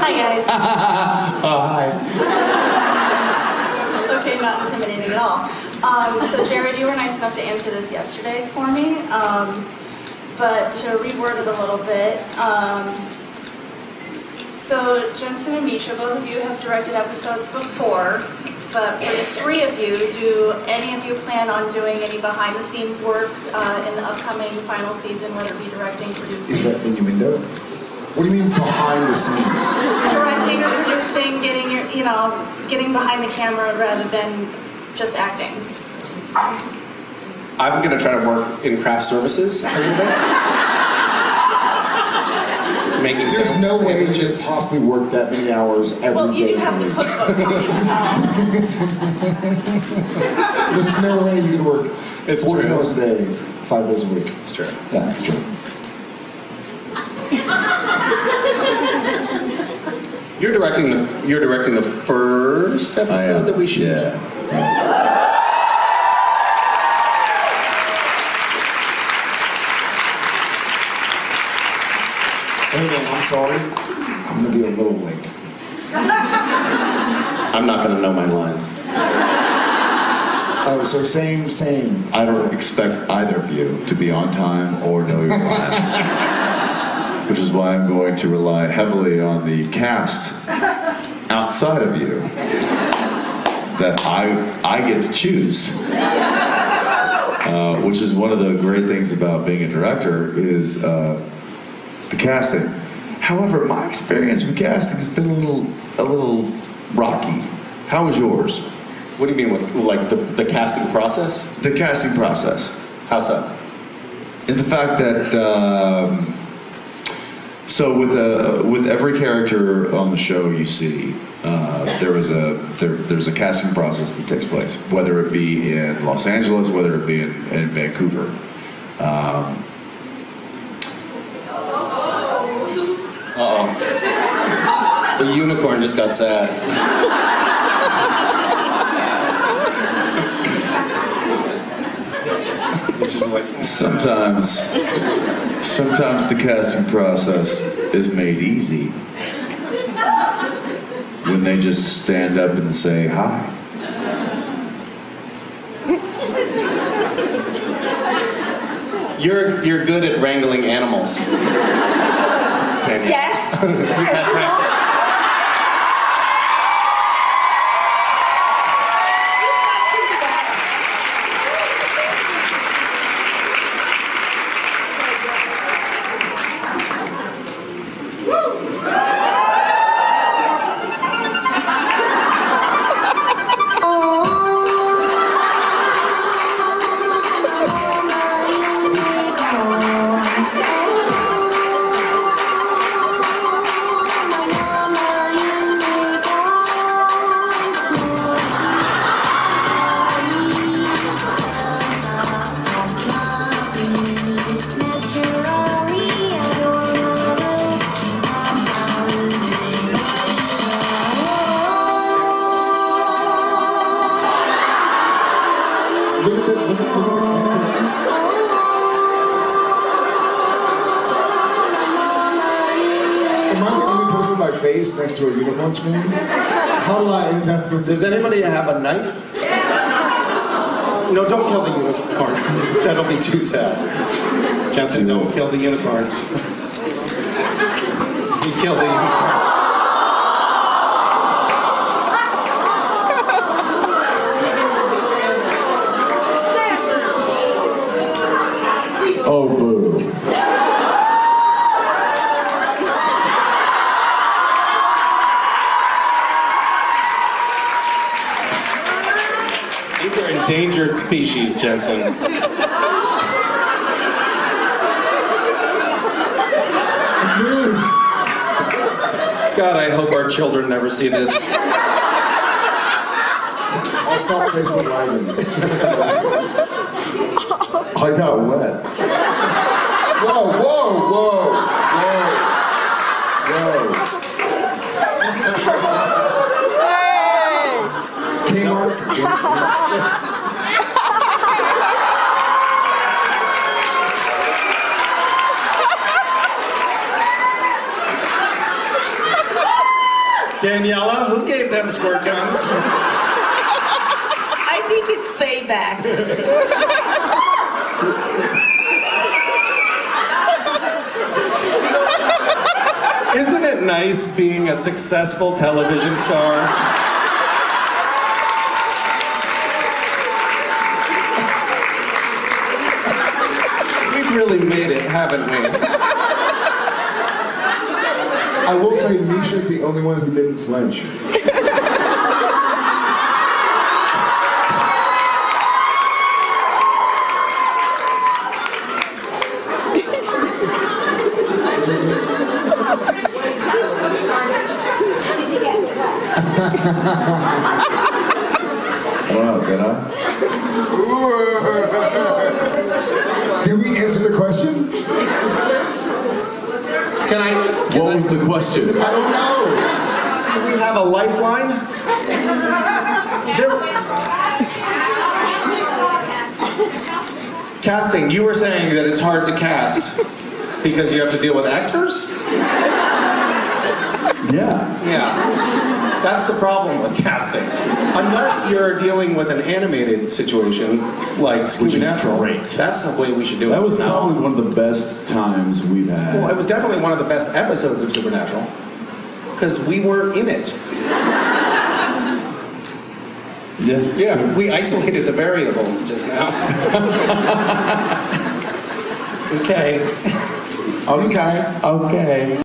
Hi, guys. Oh, hi. Okay, not intimidating at all. Um, so Jared, you were nice enough to answer this yesterday for me, um, but to reword it a little bit. Um, so Jensen and Misha, both of you have directed episodes before, but for the three of you, do any of you plan on doing any behind-the-scenes work uh, in the upcoming final season, whether it be directing, producing? Is that innuendo? What do you mean behind the scenes? directing or producing, getting your, you know, getting behind the camera rather than just acting. I'm gonna try to work in craft services a little bit. Making There's some no way you could sandwiches. possibly work that many hours every day. Well, you do have the cookbook. There's no way you could work It's 14 true. hours a day, five days a week. It's true. Yeah, that's true. You're directing the you're directing the first episode that we shoot. Yeah. Hey I'm sorry. I'm gonna be a little late. I'm not gonna know my lines. Oh, so same, same. I don't expect either of you to be on time or know your lines. Which is why I'm going to rely heavily on the cast outside of you that I I get to choose. Uh, which is one of the great things about being a director is uh, the casting. However, my experience with casting has been a little a little rocky. How was yours? What do you mean with like the, the casting process? The casting process. How so? in the fact that um, so with uh, with every character on the show you see uh, there is a there, there's a casting process that takes place whether it be in Los Angeles whether it be in, in Vancouver um, Uh oh. The unicorn just got sad. sometimes sometimes the casting process is made easy when they just stand up and say hi You're you're good at wrangling animals. Yes. Am I the only person with my face next to a unicorn screen? How do I end up with Does anybody have a knife? No, don't kill the unicorn. That'll be too sad. Jensen, don't kill the unicorn. You killed the unicorn. Endangered species, Jensen. God, I hope our children never see this. I'll stop Facebook Live. I got wet Whoa, whoa, whoa, whoa, whoa. Kmart. Daniela, who gave them squirt guns? I think it's payback. Isn't it nice being a successful television star? We've really made it, haven't we? I will say Misha's the only one who didn't flinch. Wow, did I? Did we answer the question? Can I, What was the question? I don't know. can we have a lifeline? There- Casting, you were saying that it's hard to cast because you have to deal with actors? Yeah. Yeah. That's the problem with casting. Unless you're dealing with an animated situation like Scooby Natural. great. That's the way we should do it. That was No. probably one of the best times we've had. Well, it was definitely one of the best episodes of Supernatural because we were in it. yeah. Yeah, we isolated the variable just now. okay. Okay. Okay.